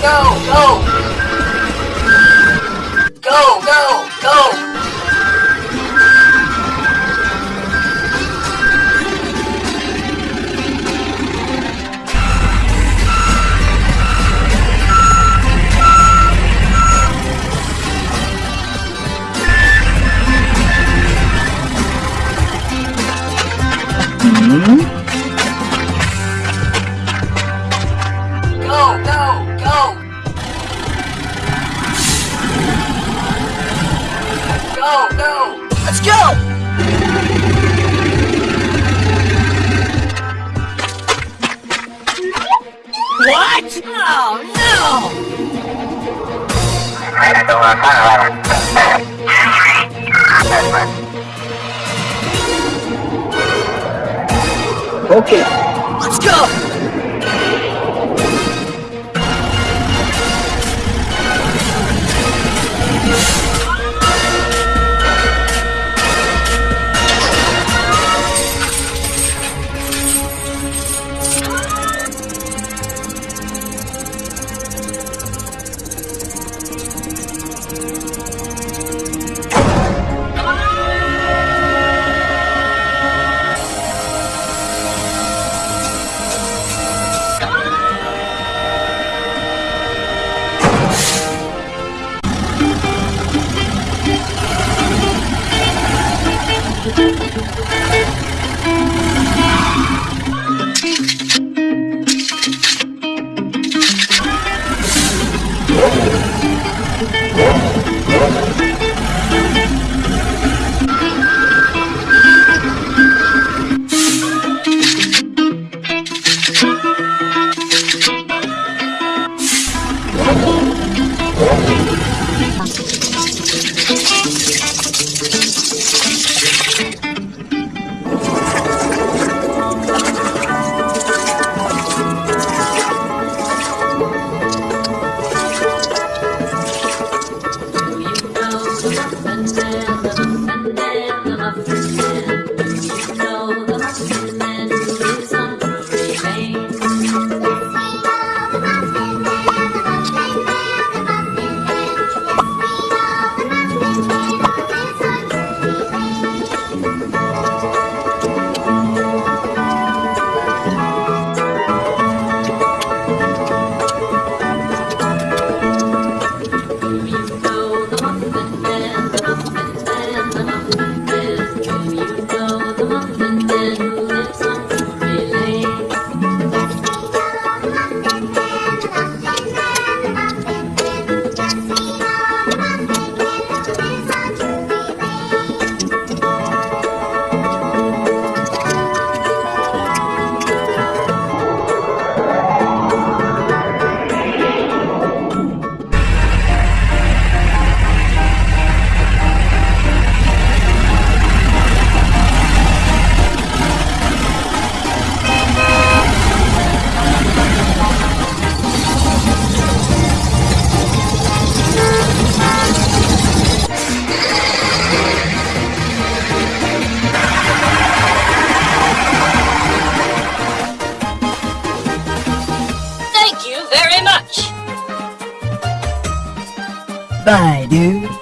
Go, go, Go! Let's go! What? Oh no! Okay. Let's go! Bye, dude.